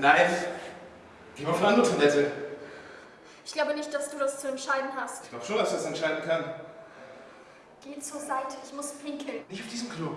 Nein. Geh mal auf eine andere Toilette. Ich glaube nicht, dass du das zu entscheiden hast. Ich glaube schon, dass ich das entscheiden kann. Geh zur Seite, ich muss pinkeln. Nicht auf diesem Klo.